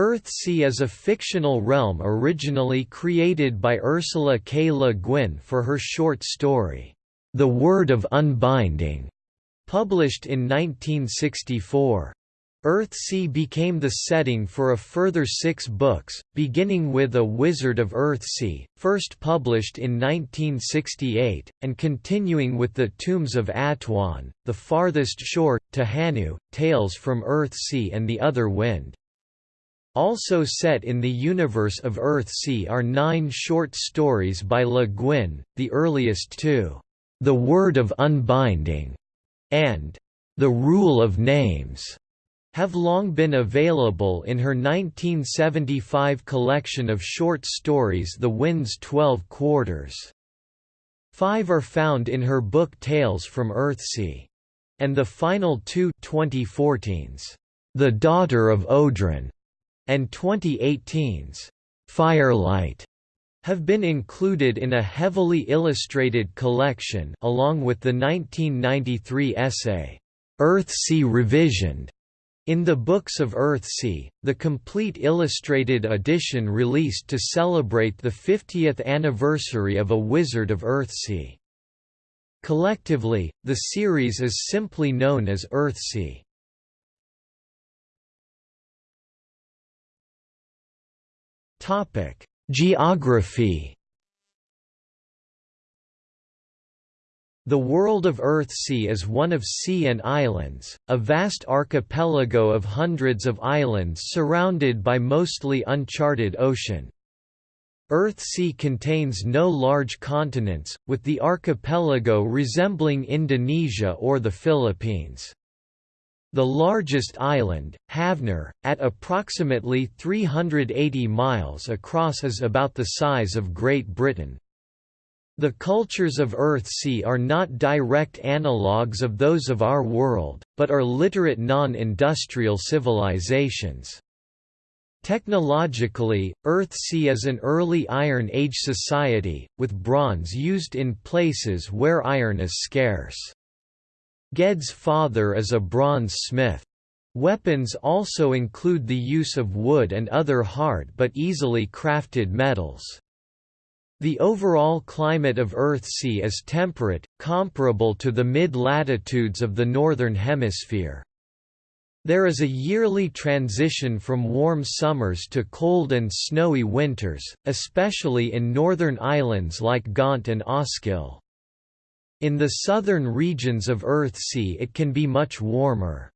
Earthsea is a fictional realm originally created by Ursula K. Le Guin for her short story, The Word of Unbinding, published in 1964. Earthsea became the setting for a further six books, beginning with A Wizard of Earthsea, first published in 1968, and continuing with The Tombs of Atuan, The Farthest Shore, Tehanu, Tales from Earthsea and the Other Wind. Also set in the universe of Earthsea are nine short stories by Le Guin, the earliest two, The Word of Unbinding, and The Rule of Names, have long been available in her 1975 collection of short stories The Wind's Twelve Quarters. Five are found in her book Tales from Earthsea. And the final two 2014's, The Daughter of Odren and 2018's Firelight have been included in a heavily illustrated collection along with the 1993 essay, Earthsea Revisioned, in the Books of Earthsea, the complete illustrated edition released to celebrate the 50th anniversary of A Wizard of Earthsea. Collectively, the series is simply known as Earthsea. Topic: Geography. The world of Earthsea is one of sea and islands, a vast archipelago of hundreds of islands surrounded by mostly uncharted ocean. Earthsea contains no large continents, with the archipelago resembling Indonesia or the Philippines. The largest island, Havnor, at approximately 380 miles across is about the size of Great Britain. The cultures of Earthsea are not direct analogues of those of our world, but are literate non-industrial civilizations. Technologically, Earthsea is an early Iron Age society, with bronze used in places where iron is scarce. Ged's father is a bronze smith. Weapons also include the use of wood and other hard but easily crafted metals. The overall climate of Earthsea is temperate, comparable to the mid-latitudes of the Northern Hemisphere. There is a yearly transition from warm summers to cold and snowy winters, especially in northern islands like Gont and Osskil. In the southern regions of Earthsea it can be much warmer.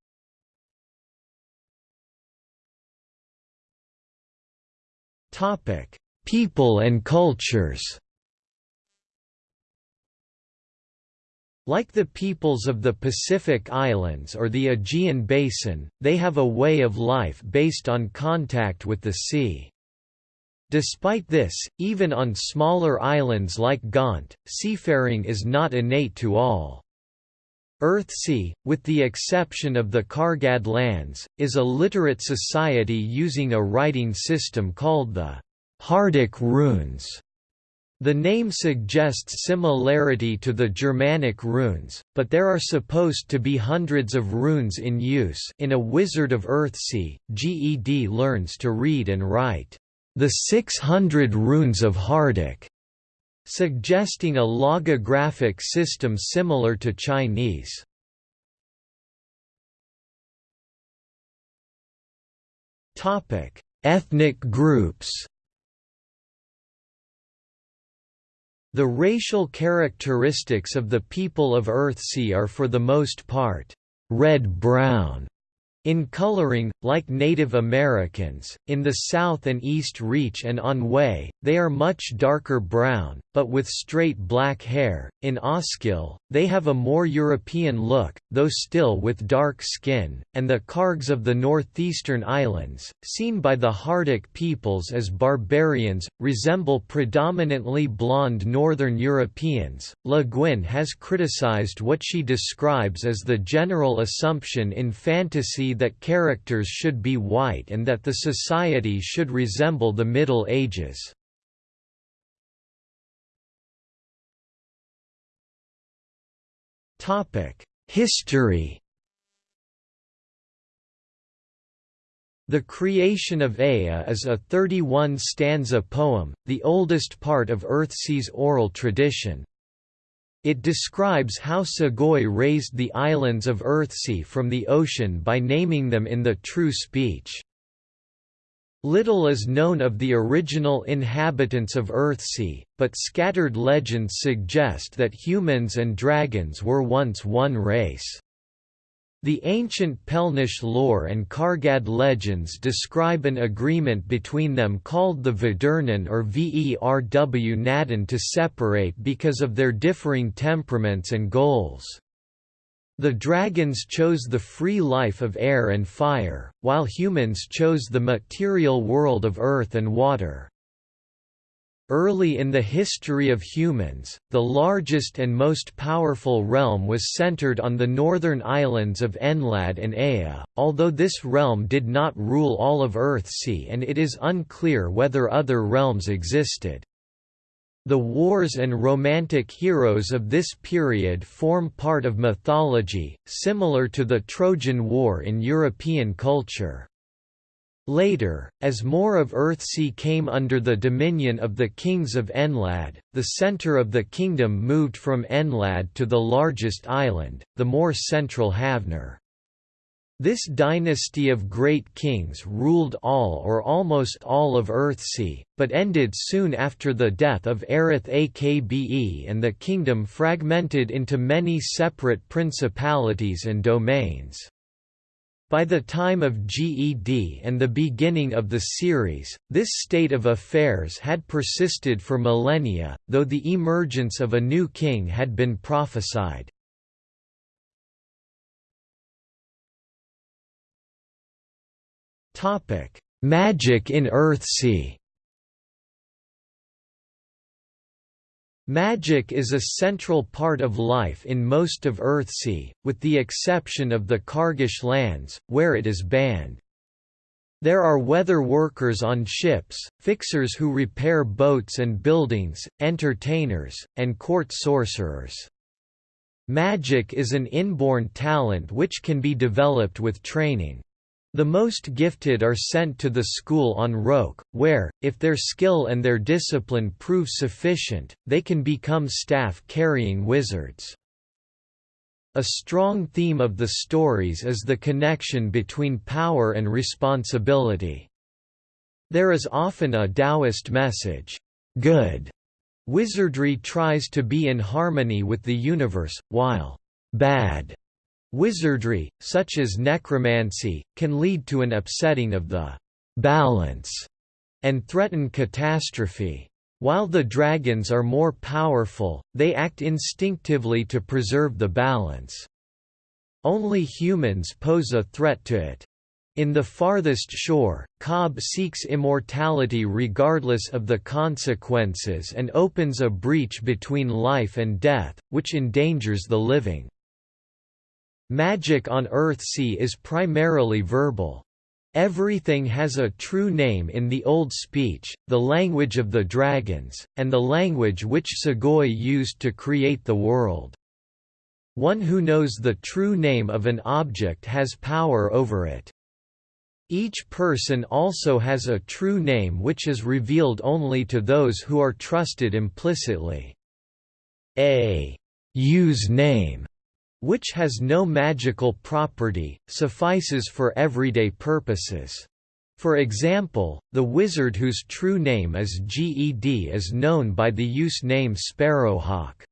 People and cultures Like the peoples of the Pacific Islands or the Aegean Basin, they have a way of life based on contact with the sea. Despite this, even on smaller islands like Gont, seafaring is not innate to all. Earthsea, with the exception of the Kargad lands, is a literate society using a writing system called the Hardic runes. The name suggests similarity to the Germanic runes, but there are supposed to be hundreds of runes in use in A Wizard of Earthsea, GED learns to read and write. The 600 Runes of Hardic, suggesting a logographic system similar to Chinese. Topic: Ethnic groups. The racial characteristics of the people of Earthsea are for the most part red-brown in coloring, like Native Americans, in the South and East Reach and Anhui, they are much darker brown, but with straight black hair. In Osskil, they have a more European look, though still with dark skin, and the Kargs of the northeastern islands, seen by the Hardic peoples as barbarians, resemble predominantly blonde northern Europeans. Le Guin has criticized what she describes as the general assumption in fantasy that characters should be white and that the society should resemble the Middle Ages. History The Creation of Ea is a 31-stanza poem, the oldest part of Earthsea's oral tradition. It describes how Segoy raised the islands of Earthsea from the ocean by naming them in the true speech. Little is known of the original inhabitants of Earthsea, but scattered legends suggest that humans and dragons were once one race. The ancient Pelnish lore and Kargad legends describe an agreement between them called the Vedurnan or Verw Nadan to separate because of their differing temperaments and goals. The dragons chose the free life of air and fire, while humans chose the material world of earth and water. Early in the history of humans, the largest and most powerful realm was centered on the northern islands of Enlad and Ea, although this realm did not rule all of Earthsea and it is unclear whether other realms existed. The wars and romantic heroes of this period form part of mythology, similar to the Trojan War in European culture. Later, as more of Earthsea came under the dominion of the kings of Enlad, the center of the kingdom moved from Enlad to the largest island, the more central Havnor. This dynasty of great kings ruled all or almost all of Earthsea, but ended soon after the death of Erreth-Akbe and the kingdom fragmented into many separate principalities and domains. By the time of GED and the beginning of the series, this state of affairs had persisted for millennia, though the emergence of a new king had been prophesied. Magic in Earthsea Magic is a central part of life in most of Earthsea, with the exception of the Kargish lands, where it is banned. There are weather workers on ships, fixers who repair boats and buildings, entertainers, and court sorcerers. Magic is an inborn talent which can be developed with training. The most gifted are sent to the school on Roke, where, if their skill and their discipline prove sufficient, they can become staff-carrying wizards. A strong theme of the stories is the connection between power and responsibility. There is often a Taoist message, good. Wizardry tries to be in harmony with the universe, while bad Wizardry, such as necromancy, can lead to an upsetting of the balance and threaten catastrophe. While the dragons are more powerful, they act instinctively to preserve the balance. Only humans pose a threat to it. In the farthest shore, Cob seeks immortality regardless of the consequences and opens a breach between life and death, which endangers the living. Magic on Earthsea is primarily verbal. Everything has a true name in the Old Speech, the language of the dragons, and the language which Segoy used to create the world. One who knows the true name of an object has power over it. Each person also has a true name which is revealed only to those who are trusted implicitly. A use name which has no magical property, suffices for everyday purposes. For example, the wizard whose true name is GED is known by the use name Sparrowhawk.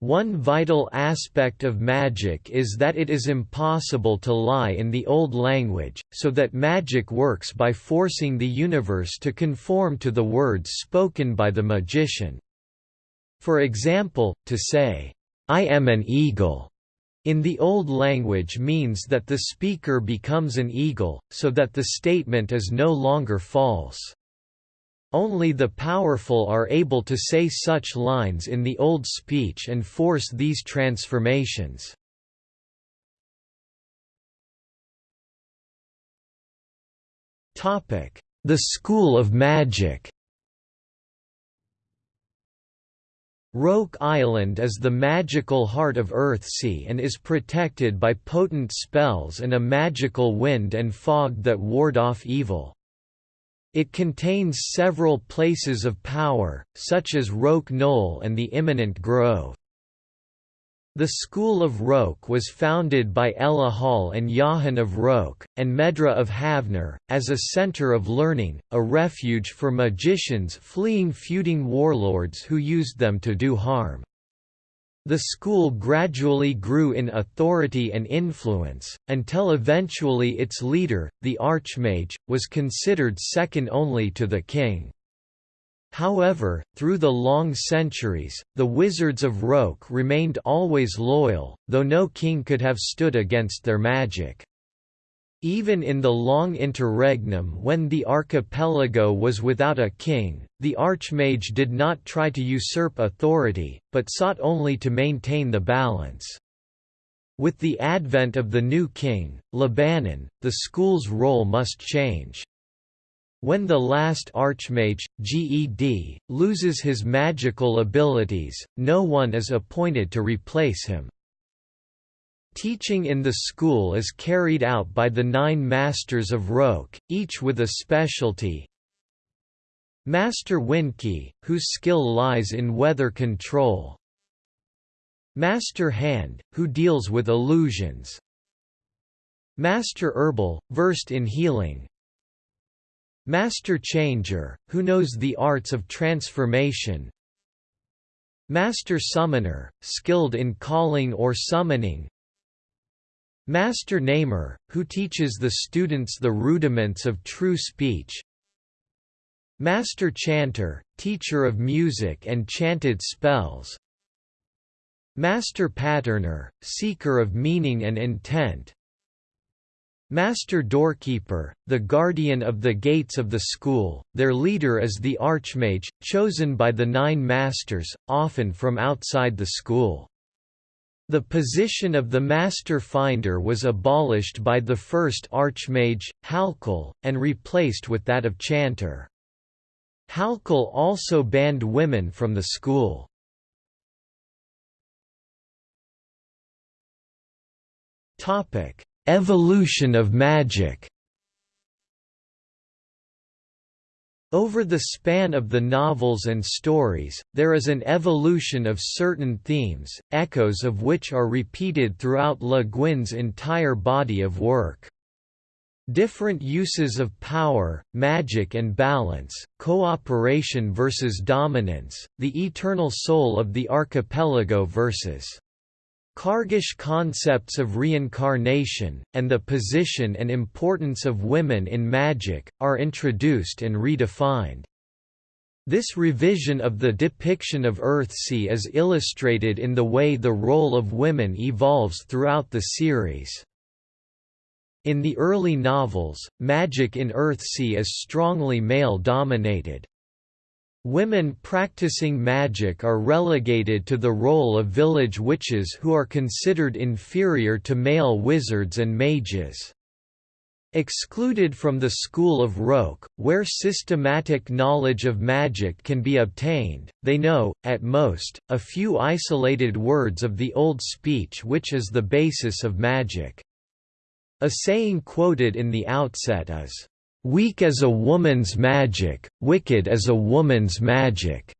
One vital aspect of magic is that it is impossible to lie in the old language, so that magic works by forcing the universe to conform to the words spoken by the magician. For example, to say, I am an eagle in the Old Language means that the speaker becomes an eagle, so that the statement is no longer false. Only the powerful are able to say such lines in the Old Speech and force these transformations. The School of Magic Roke Island is the magical heart of Earthsea and is protected by potent spells and a magical wind and fog that ward off evil. It contains several places of power, such as Roke Knoll and the Immanent Grove. The School of Roke was founded by Elehal and Johann of Roke, and Medra of Havnor, as a centre of learning, a refuge for magicians fleeing feuding warlords who used them to do harm. The school gradually grew in authority and influence, until eventually its leader, the Archmage, was considered second only to the king. However, through the long centuries, the Wizards of Roke remained always loyal, though no king could have stood against their magic. Even in the long interregnum when the archipelago was without a king, the Archmage did not try to usurp authority, but sought only to maintain the balance. With the advent of the new king, Lebannen, the school's role must change. When the last Archmage, Ged, loses his magical abilities, no one is appointed to replace him. Teaching in the school is carried out by the nine Masters of Roke, each with a specialty. Master Windkey, whose skill lies in weather control. Master Hand, who deals with illusions. Master Herbal, versed in healing, Master Changer, who knows the arts of transformation. Master Summoner, skilled in calling or summoning. Master Namer, who teaches the students the rudiments of true speech. Master Chanter, teacher of music and chanted spells. Master Patterner, seeker of meaning and intent Master Doorkeeper, the guardian of the gates of the school, their leader is the Archmage, chosen by the Nine Masters, often from outside the school. The position of the Master Finder was abolished by the first Archmage, Halkel, and replaced with that of Chanter. Halkel also banned women from the school. Topic Evolution of magic Over the span of the novels and stories, there is an evolution of certain themes, echoes of which are repeated throughout Le Guin's entire body of work. Different uses of power, magic and balance, cooperation versus dominance, the eternal soul of the archipelago versus Kargish concepts of reincarnation, and the position and importance of women in magic, are introduced and redefined. This revision of the depiction of Earthsea is illustrated in the way the role of women evolves throughout the series. In the early novels, magic in Earthsea is strongly male-dominated. Women practicing magic are relegated to the role of village witches who are considered inferior to male wizards and mages. Excluded from the school of Roke, where systematic knowledge of magic can be obtained, they know, at most, a few isolated words of the Old Speech which is the basis of magic. A saying quoted in the outset is, Weak as a woman's magic, wicked as a woman's magic.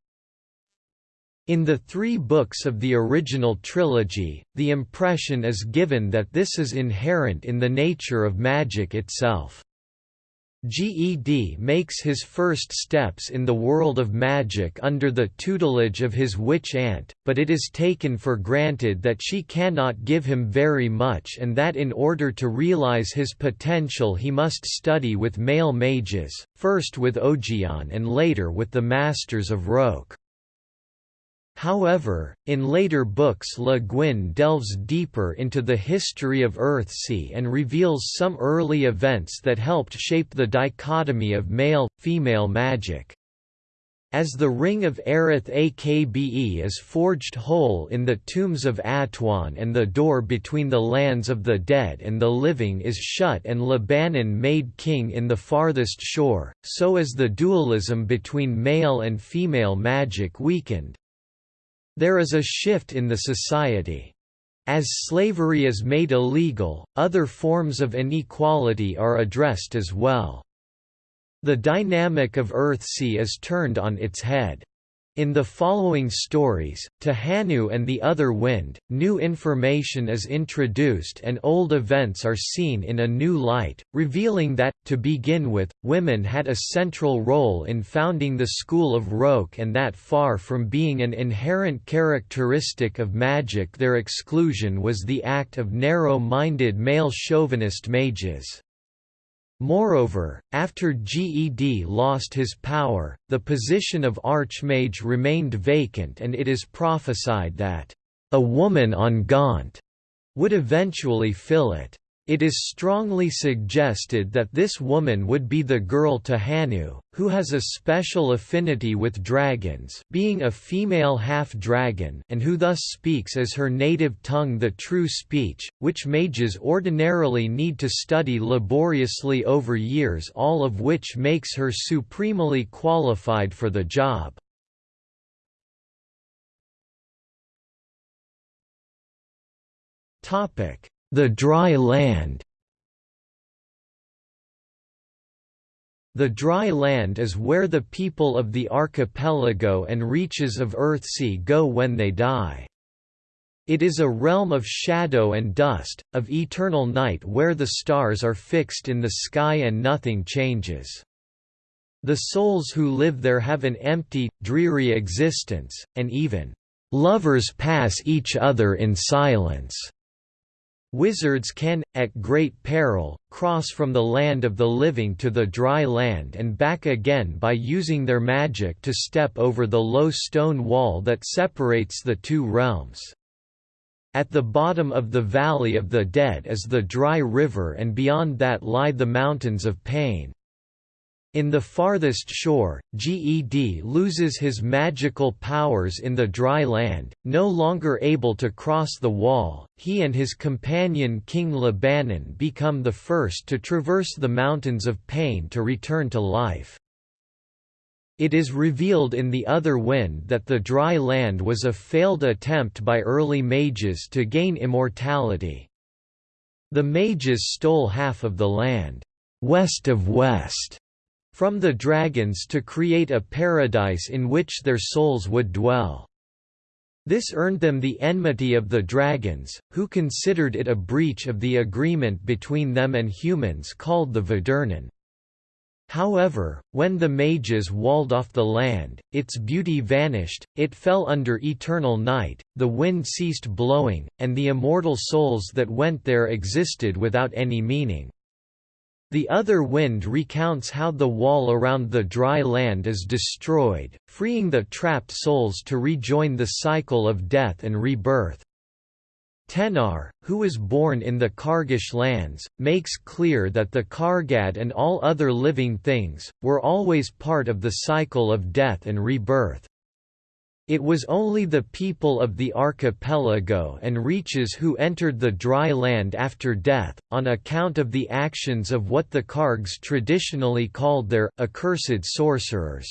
In the three books of the original trilogy, the impression is given that this is inherent in the nature of magic itself. GED makes his first steps in the world of magic under the tutelage of his witch aunt, but it is taken for granted that she cannot give him very much and that in order to realize his potential he must study with male mages, first with Ogion and later with the Masters of Roke. However, in later books Le Guin delves deeper into the history of Earthsea and reveals some early events that helped shape the dichotomy of male-female magic. As the Ring of Erreth-Akbe is forged whole in the tombs of Atuan and the door between the lands of the dead and the living is shut and Lebannen made king in the farthest shore, so is the dualism between male and female magic weakened. There is a shift in the society. As slavery is made illegal, other forms of inequality are addressed as well. The dynamic of Earthsea is turned on its head. In the following stories, Tehanu and the Other Wind, new information is introduced and old events are seen in a new light, revealing that, to begin with, women had a central role in founding the school of Roke and that far from being an inherent characteristic of magic their exclusion was the act of narrow-minded male chauvinist mages. Moreover, after Ged lost his power, the position of Archmage remained vacant and it is prophesied that, "...a woman on Gont," would eventually fill it. It is strongly suggested that this woman would be the girl Tehanu, who has a special affinity with dragons being a female half-dragon and who thus speaks as her native tongue the true speech, which mages ordinarily need to study laboriously over years all of which makes her supremely qualified for the job. Topic the dry land The dry land is where the people of the archipelago and reaches of Earthsea go when they die. It is a realm of shadow and dust, of eternal night where the stars are fixed in the sky and nothing changes. The souls who live there have an empty, dreary existence, and even, "...lovers pass each other in silence." Wizards can, at great peril, cross from the land of the living to the dry land and back again by using their magic to step over the low stone wall that separates the two realms. At the bottom of the Valley of the Dead is the dry river and beyond that lie the Mountains of Pain. In the farthest shore, Ged loses his magical powers in the dry land, no longer able to cross the wall, he and his companion King Lebannen become the first to traverse the Mountains of Pain to return to life. It is revealed in The Other Wind that the dry land was a failed attempt by early mages to gain immortality. The mages stole half of the land, west of west, from the dragons to create a paradise in which their souls would dwell. This earned them the enmity of the dragons, who considered it a breach of the agreement between them and humans called the Vedurnan. However, when the mages walled off the land, its beauty vanished, it fell under eternal night, the wind ceased blowing, and the immortal souls that went there existed without any meaning. The other wind recounts how the wall around the dry land is destroyed, freeing the trapped souls to rejoin the cycle of death and rebirth. Tenar, who was born in the Kargish lands, makes clear that the Kargad and all other living things, were always part of the cycle of death and rebirth. It was only the people of the archipelago and reaches who entered the dry land after death, on account of the actions of what the Kargs traditionally called their accursed sorcerers.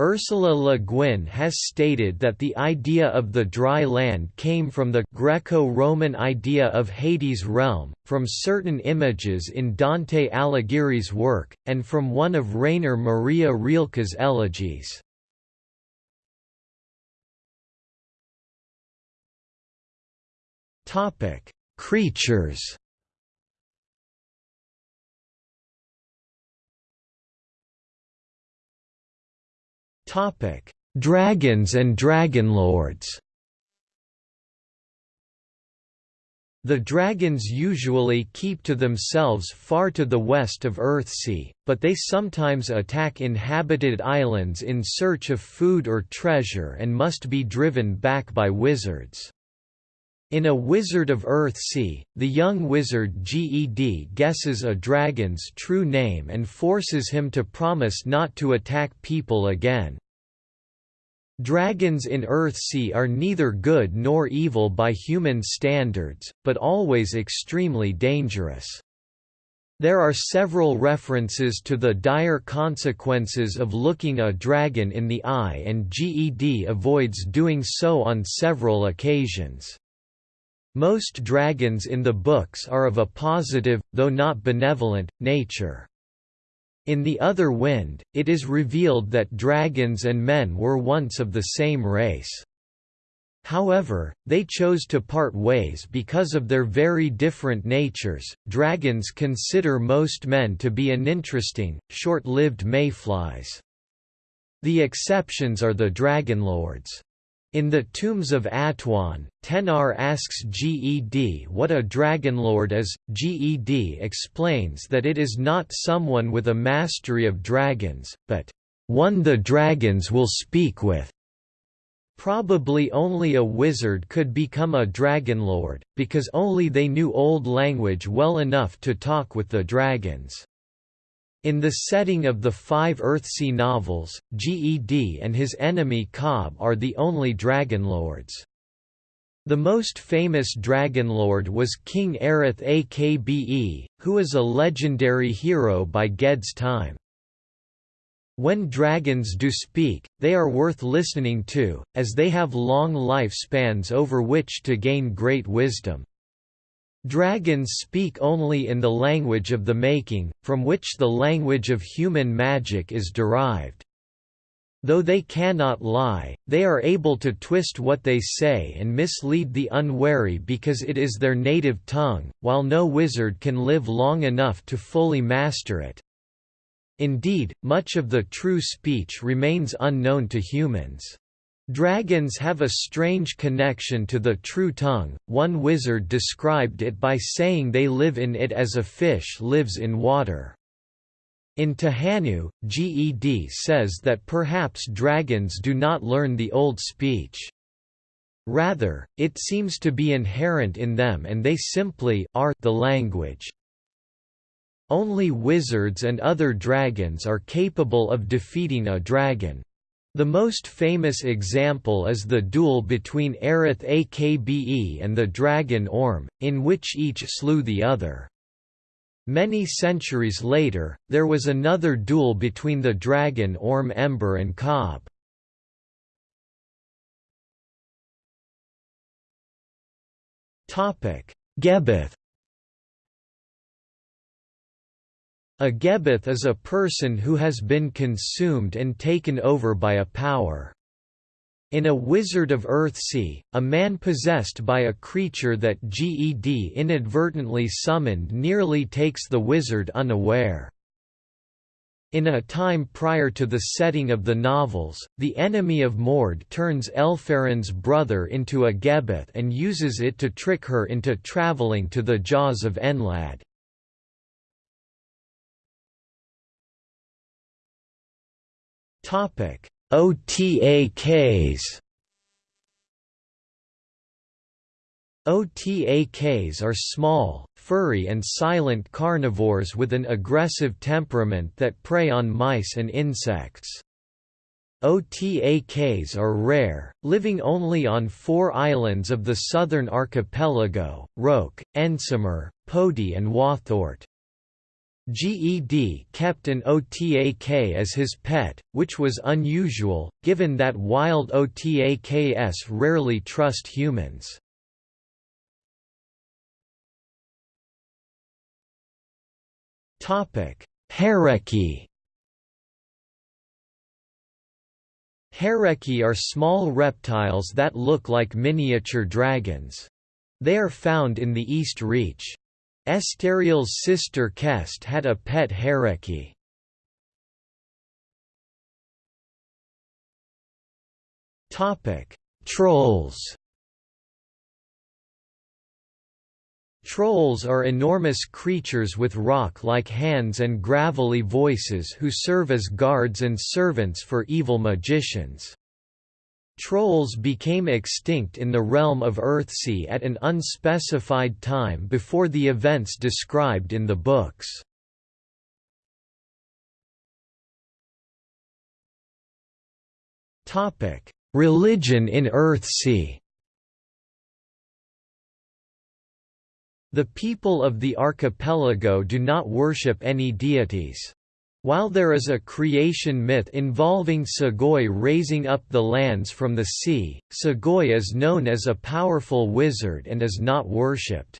Ursula Le Guin has stated that the idea of the dry land came from the Greco-Roman idea of Hades' realm, from certain images in Dante Alighieri's work, and from one of Rainer Maria Rilke's elegies. Topic: Creatures. Topic: Dragons and Dragonlords. The dragons usually keep to themselves far to the west of Earthsea, but they sometimes attack inhabited islands in search of food or treasure and must be driven back by wizards. In A Wizard of Earthsea, the young wizard Ged guesses a dragon's true name and forces him to promise not to attack people again. Dragons in Earthsea are neither good nor evil by human standards, but always extremely dangerous. There are several references to the dire consequences of looking a dragon in the eye and GED avoids doing so on several occasions. Most dragons in the books are of a positive, though not benevolent, nature. In The Other Wind, it is revealed that dragons and men were once of the same race. However, they chose to part ways because of their very different natures. Dragons consider most men to be uninteresting, short lived mayflies. The exceptions are the dragonlords. In the Tombs of Atuan, Tenar asks Ged what a dragonlord is. Ged explains that it is not someone with a mastery of dragons, but one the dragons will speak with. Probably only a wizard could become a dragonlord, because only they knew Old Language well enough to talk with the dragons. In the setting of the five Earthsea novels, Ged and his enemy Cob are the only Dragonlords. The most famous Dragonlord was King Erreth-Akbe, who is a legendary hero by Ged's time. When dragons do speak, they are worth listening to, as they have long lifespans over which to gain great wisdom. Dragons speak only in the language of the making, from which the language of human magic is derived. Though they cannot lie, they are able to twist what they say and mislead the unwary because it is their native tongue, while no wizard can live long enough to fully master it. Indeed, much of the true speech remains unknown to humans. Dragons have a strange connection to the true tongue, one wizard described it by saying they live in it as a fish lives in water. In Tehanu, Ged says that perhaps dragons do not learn the old speech. Rather, it seems to be inherent in them and they simply are the language. Only wizards and other dragons are capable of defeating a dragon. The most famous example is the duel between Erreth-Akbe and the dragon Orm, in which each slew the other. Many centuries later, there was another duel between the dragon Orm Embar and Cob. Gebbeth A Gebbeth is a person who has been consumed and taken over by a power. In A Wizard of Earthsea, a man possessed by a creature that Ged inadvertently summoned nearly takes the wizard unaware. In a time prior to the setting of the novels, the enemy of Morred turns Elfarran's brother into a Gebbeth and uses it to trick her into traveling to the jaws of Enlad. Topic: OTAKs. OTAKs are small, furry and silent carnivores with an aggressive temperament that prey on mice and insects. OTAKs are rare, living only on four islands of the southern archipelago, Roke, Ensmer, Pody and Wathort. GED kept an OTAK as his pet, which was unusual, given that wild OTAKs rarely trust humans. Harrekki Harrekki are small reptiles that look like miniature dragons. They are found in the East Reach. Estarriol's sister Kest had a pet harrekki. Trolls Trolls are enormous creatures with rock-like hands and gravelly voices who serve as guards and servants for evil magicians. Trolls became extinct in the realm of Earthsea at an unspecified time before the events described in the books. Religion in Earthsea The people of the archipelago do not worship any deities. While there is a creation myth involving Segoy raising up the lands from the sea, Segoy is known as a powerful wizard and is not worshipped.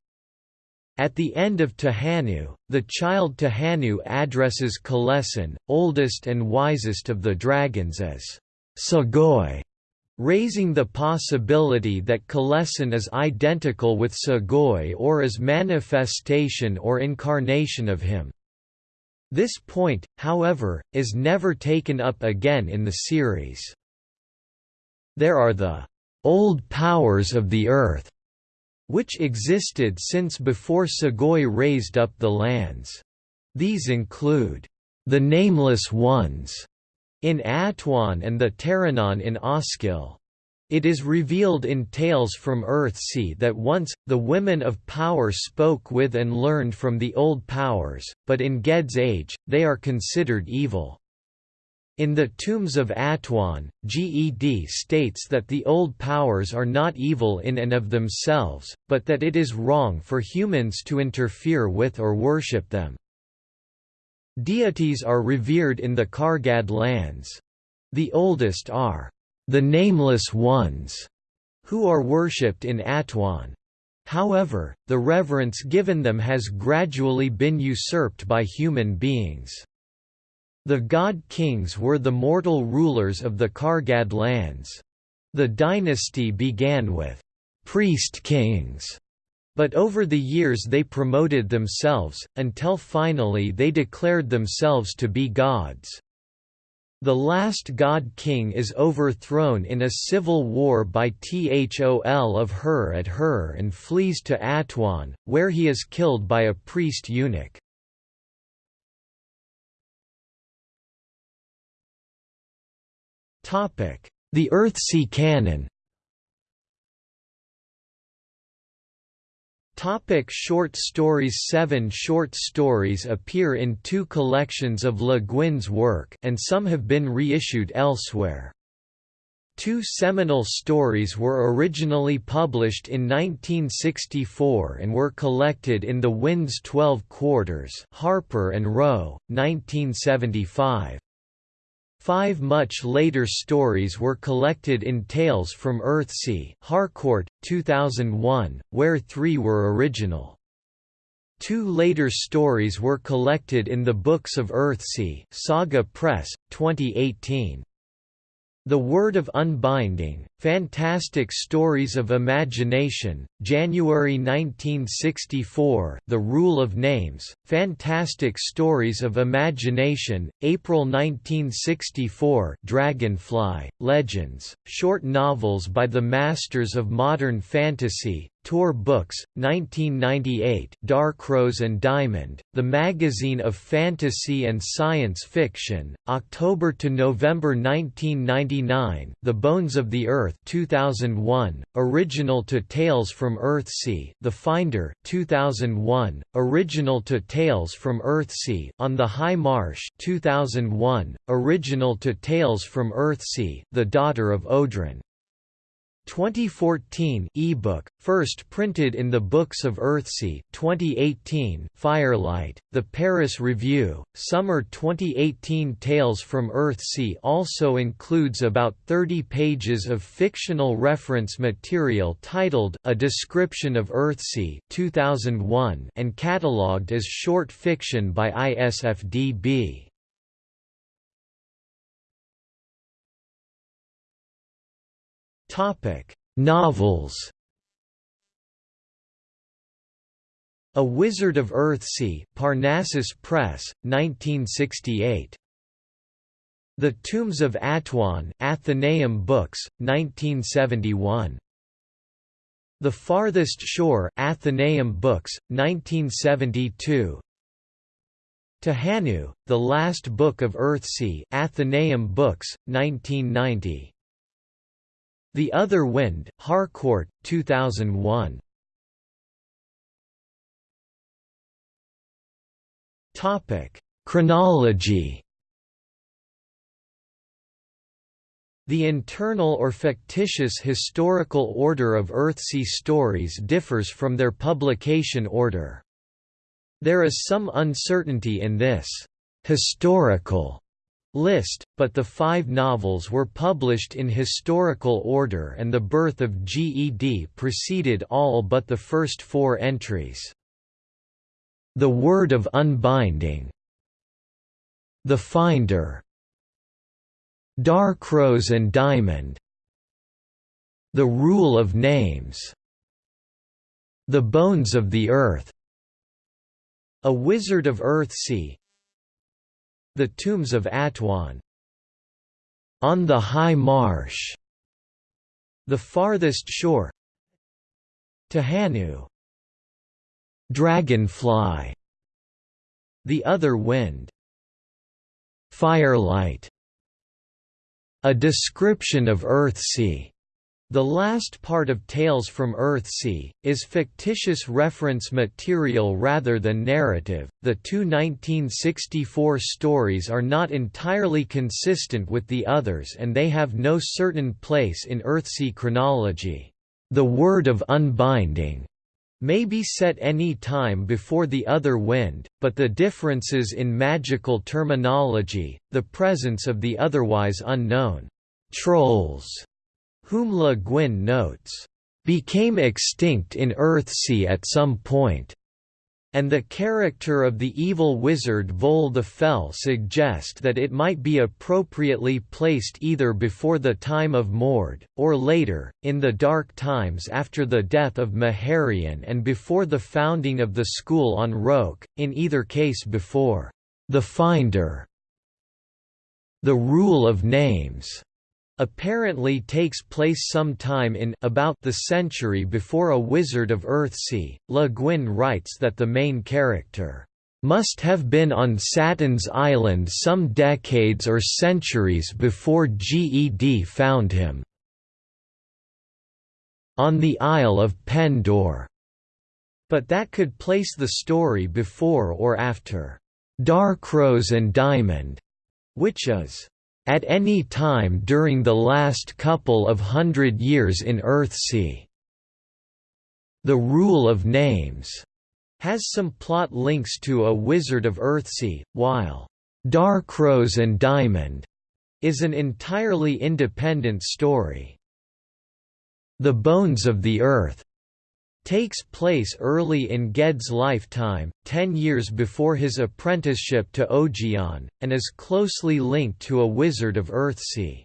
At the end of Tehanu, the child Tehanu addresses Kalessin, oldest and wisest of the dragons as Segoy, raising the possibility that Kalessin is identical with Segoy or is manifestation or incarnation of him. This point, however, is never taken up again in the series. There are the old powers of the earth, which existed since before Segoy raised up the lands. These include the Nameless Ones in Atuan and the Terrenon in Osskil. It is revealed in Tales from Earthsea that once, the women of power spoke with and learned from the old powers, but in Ged's age, they are considered evil. In the Tombs of Atuan, Ged states that the old powers are not evil in and of themselves, but that it is wrong for humans to interfere with or worship them. Deities are revered in the Kargad lands. The oldest are the Nameless Ones, who are worshipped in Atuan. However, the reverence given them has gradually been usurped by human beings. The god kings were the mortal rulers of the Kargad lands. The dynasty began with priest kings, but over the years they promoted themselves, until finally they declared themselves to be gods. The last god king is overthrown in a civil war by Thol of Hur at Hur and flees to Atuan, where he is killed by a priest eunuch. The Earthsea canon Topic short stories Seven short stories appear in two collections of Le Guin's work and some have been reissued elsewhere. Two seminal stories were originally published in 1964 and were collected in The Wind's Twelve Quarters Harper and Row, 1975. Five much later stories were collected in Tales from Earthsea Harcourt, 2001, where three were original. Two later stories were collected in the Books of Earthsea Saga Press, 2018. The Word of Unbinding, Fantastic Stories of Imagination, January 1964 The Rule of Names, Fantastic Stories of Imagination, April 1964 Dragonfly, Legends, Short Novels by the Masters of Modern Fantasy, Tor Books, 1998 Dark Rose and Diamond, The Magazine of Fantasy and Science Fiction, October to November 1999 The Bones of the Earth 2001, Original to Tales from Earthsea The Finder 2001, Original to Tales from Earthsea On the High Marsh 2001, Original to Tales from Earthsea The Daughter of Odren 2014 ebook, first printed in the Books of Earthsea 2018 Firelight, The Paris Review, Summer 2018 Tales from Earthsea also includes about 30 pages of fictional reference material titled A Description of Earthsea 2001 and catalogued as short fiction by ISFDB. Novels. A Wizard of Earthsea, Parnassus Press, 1968. The Tombs of Atuan, Atheneum Books, 1971. The Farthest Shore, Atheneum Books, 1972. Tehanu, The Last Book of Earthsea, Atheneum Books, 1990. The Other Wind, Harcourt, 2001. Topic: Chronology. The internal or fictitious historical order of Earthsea stories differs from their publication order. There is some uncertainty in this historical list, but the five novels were published in historical order and the birth of GED preceded all but the first four entries. The Word of Unbinding The Finder Dark-Rose and Diamond The Rule of Names The Bones of the Earth A Wizard of Earthsea the Tombs of Atuan On the High Marsh The Farthest Shore Tehanu. Dragonfly The Other Wind. Firelight A description of Earthsea the last part of Tales from Earthsea, is fictitious reference material rather than narrative. The two 1964 stories are not entirely consistent with the others and they have no certain place in Earthsea chronology. The Word of Unbinding may be set any time before the other wind, but the differences in magical terminology, the presence of the otherwise unknown trolls whom Le Guin notes, "...became extinct in Earthsea at some point." and the character of the evil wizard Vol the Fell suggest that it might be appropriately placed either before the time of Morred, or later, in the dark times after the death of Maharion and before the founding of the school on Roke, in either case before the Finder. The rule of names apparently takes place sometime in about the century before a Wizard of Earthsea. Le Guin writes that the main character must have been on Sattins island some decades or centuries before Ged found him on the Isle of Pendor, but that could place the story before or after Dark-Rose and Diamond, which is at any time during the last couple of hundred years in Earthsea. The Rule of Names has some plot links to A Wizard of Earthsea, while Dark-Rose and Diamond is an entirely independent story. The Bones of the Earth takes place early in Ged's lifetime, ten years before his apprenticeship to Ogion, and is closely linked to a wizard of Earthsea.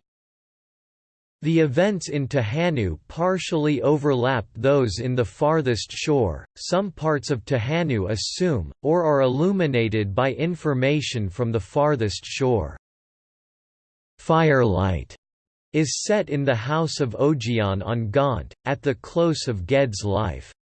The events in Tehanu partially overlap those in the farthest shore, some parts of Tehanu assume, or are illuminated by information from the farthest shore. Firelight is set in the house of Ogion on Gont, at the close of Ged's life.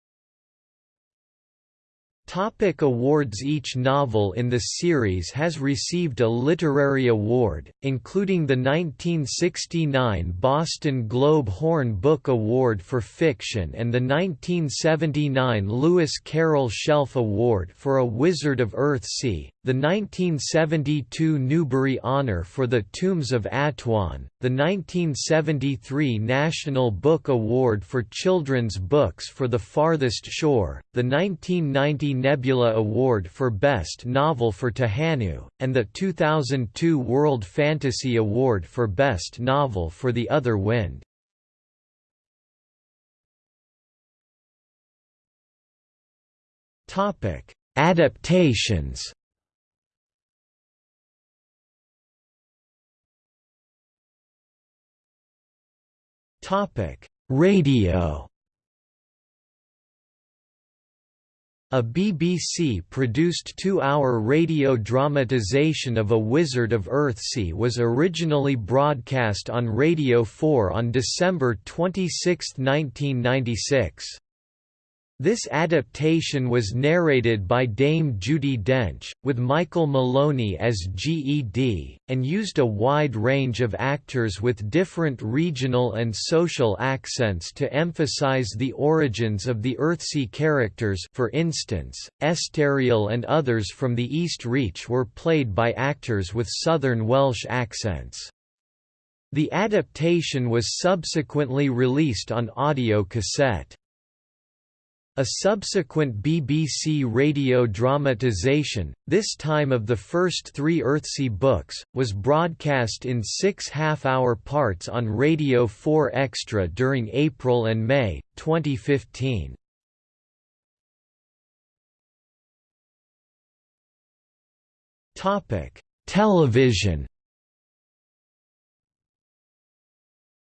Topic awards Each novel in the series has received a literary award, including the 1969 Boston Globe Horn Book Award for Fiction and the 1979 Lewis Carroll Shelf Award for A Wizard of Earthsea, the 1972 Newbery Honor for The Tombs of Atuan, the 1973 National Book Award for Children's Books for The Farthest Shore, the 1990 Nebula Award for Best Novel for Tehanu, and the 2002 World Fantasy Award for Best Novel for The Other Wind. Adaptations Radio A BBC-produced two-hour radio dramatization of A Wizard of Earthsea was originally broadcast on Radio 4 on December 26, 1996. This adaptation was narrated by Dame Judi Dench, with Michael Maloney as Ged, and used a wide range of actors with different regional and social accents to emphasize the origins of the Earthsea characters for instance, Estarriol and others from the East Reach were played by actors with Southern Welsh accents. The adaptation was subsequently released on audio cassette. A subsequent BBC radio dramatisation, this time of the first three Earthsea books, was broadcast in six half-hour parts on Radio 4 Extra during April and May, 2015. Television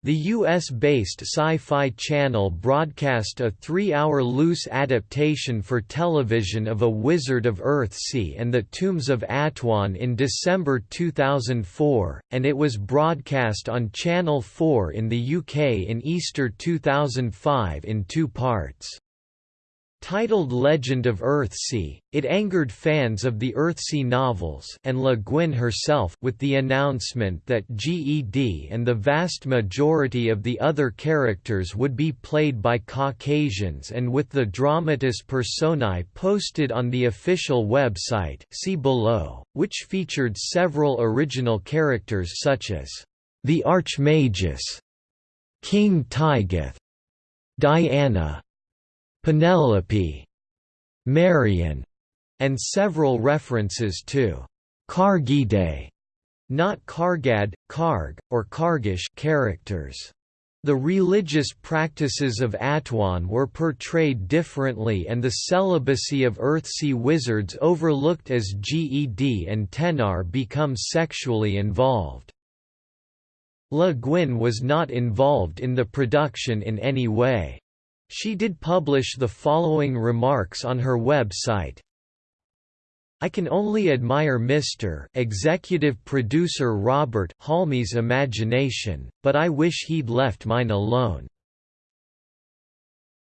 The US-based Sci-Fi Channel broadcast a three-hour loose adaptation for television of A Wizard of Earthsea and the Tombs of Atuan in December 2004, and it was broadcast on Channel 4 in the UK in Easter 2005 in two parts. Titled Legend of Earthsea, it angered fans of the Earthsea novels and Le Guin herself with the announcement that Ged and the vast majority of the other characters would be played by Caucasians and with the dramatis personae posted on the official website see below, which featured several original characters such as the Archmagus, King Tygeth, Diana, Penelope, Marion, and several references to Kargide, not Kargad, Karg, or Kargish characters. The religious practices of Atuan were portrayed differently and the celibacy of Earthsea wizards overlooked as Ged and Tenar become sexually involved. Le Guin was not involved in the production in any way. She did publish the following remarks on her website. I can only admire Mr. Executive Producer Robert Halmi's imagination, but I wish he'd left mine alone.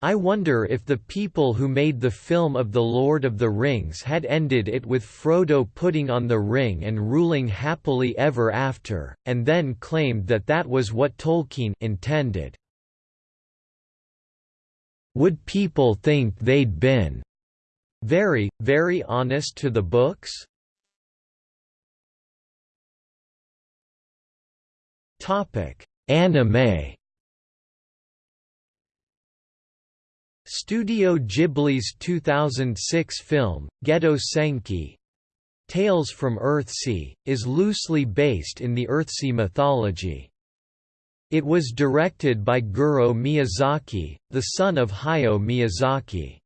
I wonder if the people who made the film of The Lord of the Rings had ended it with Frodo putting on the ring and ruling happily ever after, and then claimed that that was what Tolkien intended. Would people think they'd been very, very honest to the books? Topic: Anime. Studio Ghibli's 2006 film, Gedo Senki Tales from Earthsea, is loosely based in the Earthsea mythology. It was directed by Goro Miyazaki, the son of Hayao Miyazaki.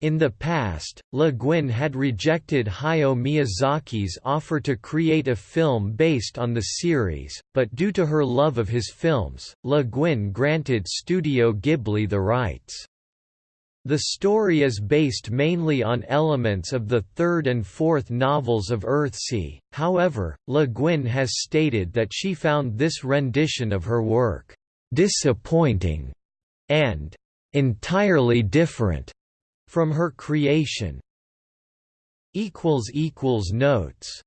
In the past, Le Guin had rejected Hayao Miyazaki's offer to create a film based on the series, but due to her love of his films, Le Guin granted Studio Ghibli the rights. The story is based mainly on elements of the third and fourth novels of Earthsea, however, Le Guin has stated that she found this rendition of her work, "...disappointing", and "...entirely different", from her creation. Notes